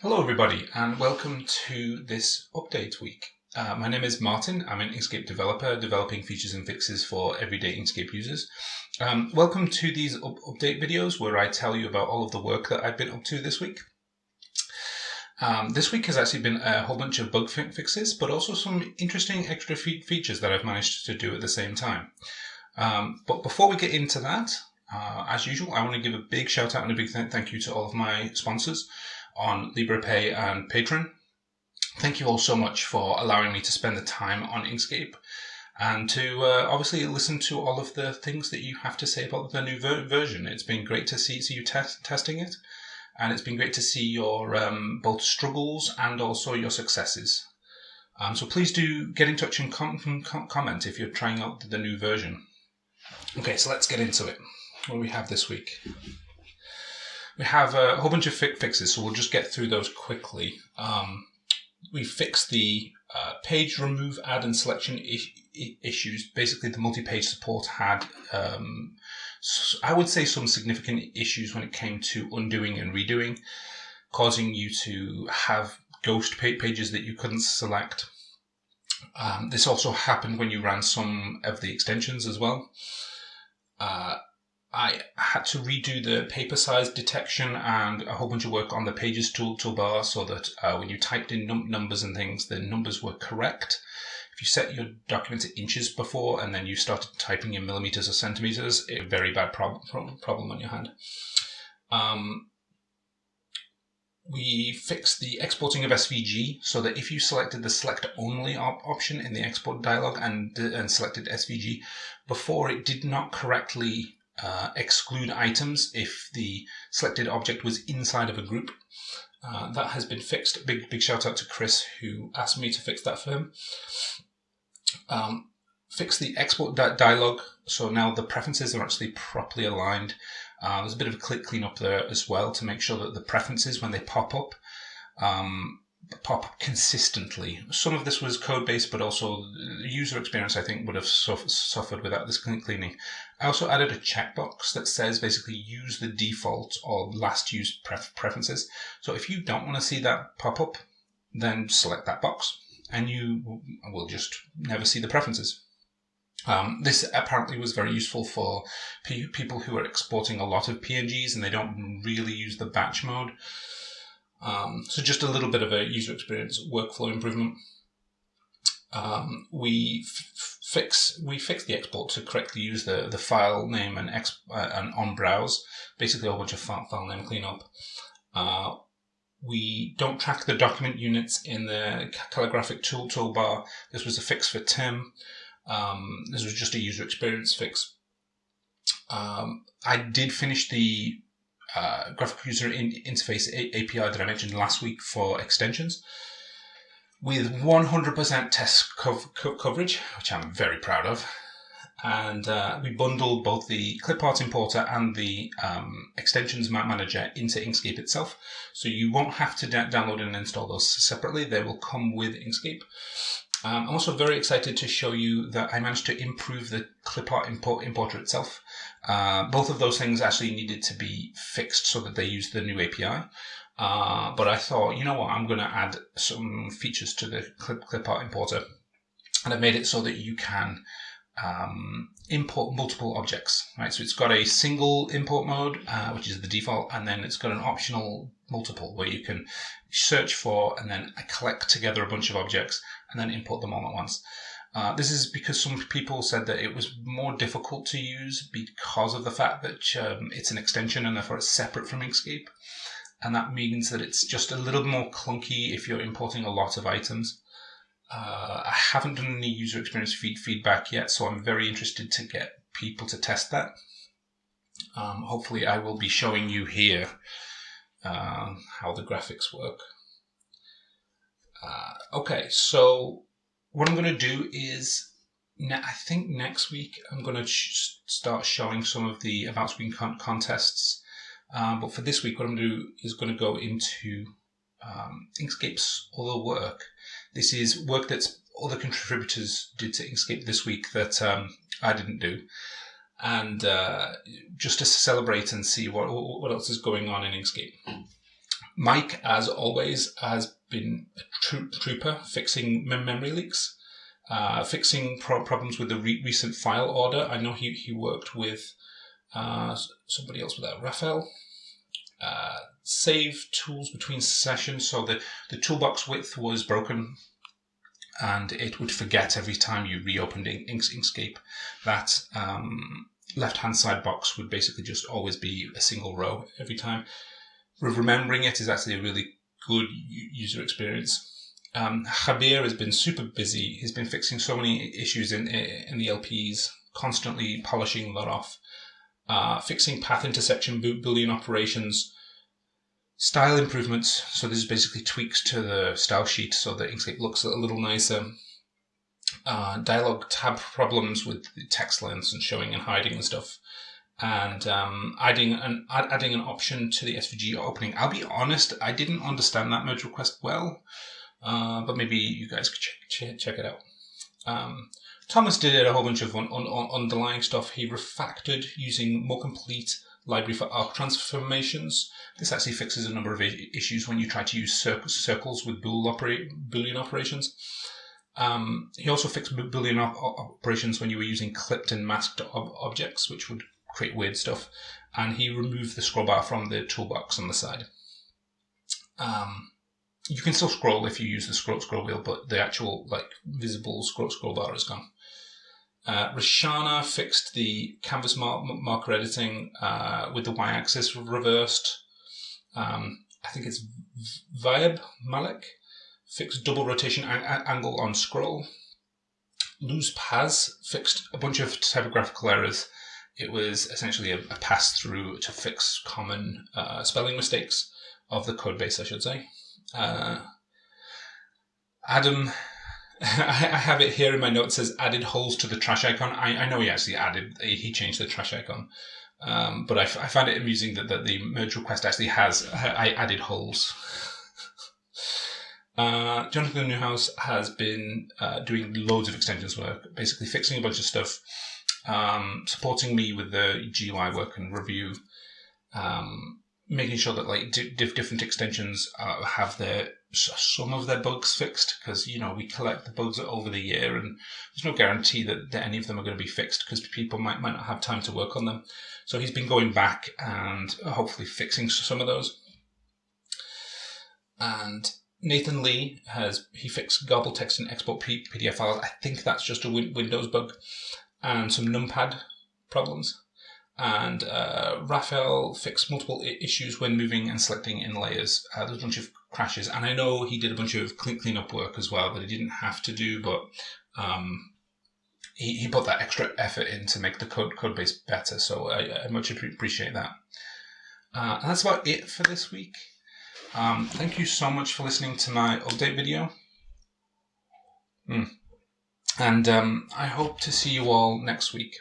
Hello, everybody, and welcome to this update week. Uh, my name is Martin. I'm an Inkscape developer developing features and fixes for everyday Inkscape users. Um, welcome to these up update videos where I tell you about all of the work that I've been up to this week. Um, this week has actually been a whole bunch of bug fixes, but also some interesting extra fe features that I've managed to do at the same time. Um, but before we get into that, uh, as usual, I want to give a big shout out and a big th thank you to all of my sponsors on Liberapay and Patreon. Thank you all so much for allowing me to spend the time on Inkscape and to uh, obviously listen to all of the things that you have to say about the new ver version. It's been great to see, see you test, testing it, and it's been great to see your um, both struggles and also your successes. Um, so please do get in touch and com com comment if you're trying out the new version. Okay, so let's get into it. What do we have this week? We have a whole bunch of fi fixes, so we'll just get through those quickly. Um, we fixed the uh, page remove, add, and selection issues. Basically, the multi-page support had, um, I would say, some significant issues when it came to undoing and redoing, causing you to have ghost pages that you couldn't select. Um, this also happened when you ran some of the extensions as well. Uh, I had to redo the paper size detection and a whole bunch of work on the pages tool toolbar so that uh, when you typed in num numbers and things, the numbers were correct. If you set your document to inches before and then you started typing in millimeters or centimeters, a very bad prob problem on your hand. Um, we fixed the exporting of SVG so that if you selected the select only op option in the export dialog and, and selected SVG, before it did not correctly uh, exclude items if the selected object was inside of a group. Uh, that has been fixed. Big big shout out to Chris who asked me to fix that for him. Um, fix the export di dialog so now the preferences are actually properly aligned. Uh, there's a bit of a click cleanup there as well to make sure that the preferences when they pop up um, pop up consistently. Some of this was code based, but also user experience I think would have suffered without this cleaning. I also added a checkbox that says basically use the default or last used pref preferences. So if you don't want to see that pop up, then select that box and you will just never see the preferences. Um, this apparently was very useful for people who are exporting a lot of PNGs and they don't really use the batch mode. Um, so just a little bit of a user experience workflow improvement. Um, we fix we fix the export to correctly use the the file name and exp, uh, and on browse, basically a whole bunch of file, file name cleanup. Uh, we don't track the document units in the calligraphic tool toolbar. This was a fix for Tim. Um, this was just a user experience fix. Um, I did finish the uh, graphic user in interface API that I mentioned last week for extensions with 100% test co co coverage, which I'm very proud of. And uh, we bundled both the clipart importer and the um, extensions manager into Inkscape itself. So you won't have to download and install those separately. They will come with Inkscape. Um, I'm also very excited to show you that I managed to improve the clipart import importer itself. Uh, both of those things actually needed to be fixed so that they use the new API. Uh, but I thought, you know what, I'm going to add some features to the clip, clipart importer. And I've made it so that you can um, import multiple objects, right? So it's got a single import mode, uh, which is the default, and then it's got an optional multiple where you can search for and then collect together a bunch of objects and then import them all at once. Uh, this is because some people said that it was more difficult to use because of the fact that um, it's an extension and therefore it's separate from Inkscape. And that means that it's just a little more clunky if you're importing a lot of items. Uh, I haven't done any user experience feed feedback yet, so I'm very interested to get people to test that. Um, hopefully I will be showing you here uh, how the graphics work. Uh, okay, so what I'm going to do is, I think next week I'm going to start showing some of the about screen con contests. Um, but for this week, what I'm going to do is going to go into um, Inkscape's other work. This is work that other contributors did to Inkscape this week that um, I didn't do. And uh, just to celebrate and see what, what else is going on in Inkscape. Mike, as always, has been a tro- trooper fixing memory leaks, uh, fixing pro- problems with the re- recent file order. I know he, he worked with uh, somebody else with that, Raphael. Uh, save tools between sessions. So the, the toolbox width was broken and it would forget every time you reopened Inkscape that um, left hand side box would basically just always be a single row every time. Remembering it is actually a really good user experience. Um, Javier has been super busy. He's been fixing so many issues in in the LPs, constantly polishing that off, uh, fixing path intersection boolean operations, style improvements. So this is basically tweaks to the style sheet so that Inkscape looks a little nicer. Uh, dialog tab problems with the text lengths and showing and hiding and stuff and um, adding an adding an option to the SVG opening. I'll be honest, I didn't understand that merge request well, uh, but maybe you guys could check check, check it out. Um, Thomas did a whole bunch of on, on, on underlying stuff. He refactored using more complete library for arc transformations. This actually fixes a number of issues when you try to use circles with opera- Boolean operations. Um, he also fixed Boolean op- operations when you were using clipped and masked ob- objects, which would create weird stuff. And he removed the scroll bar from the toolbox on the side. Um, you can still scroll if you use the scroll scroll wheel, but the actual like visible scroll scroll bar is gone. Uh, fixed the canvas mar- marker editing uh, with the y-axis reversed. Um, I think it's Viab Malik fixed double rotation angle on scroll. Luz Paz fixed a bunch of typographical errors it was essentially a, a pass through to fix common uh, spelling mistakes of the code base, I should say. Uh, Adam, I have it here in my notes says added holes to the trash icon. I, I know he actually added, he changed the trash icon. Um, but I, f- I found it amusing that, that the merge request actually has I added holes. uh, Jonathan Neuhauser has been uh, doing loads of extensions work, basically fixing a bunch of stuff um, supporting me with the GUI work and review, um, making sure that like di- different extensions uh, have their some of their bugs fixed because you know we collect the bugs over the year and there's no guarantee that, that any of them are going to be fixed because people might might not have time to work on them. So he's been going back and hopefully fixing some of those. And Nathan Lee has he fixed garble text and export PDF files. I think that's just a Windows bug and some numpad problems. And uh, Raphael fixed multiple issues when moving and selecting in layers. Uh, there's a bunch of crashes, and I know he did a bunch of clean cleanup work as well that he didn't have to do, but um, he, he put that extra effort in to make the code code base better. So I, I much appreciate that. Uh, and that's about it for this week. Um, thank you so much for listening to my update video. Mm. And um, I hope to see you all next week.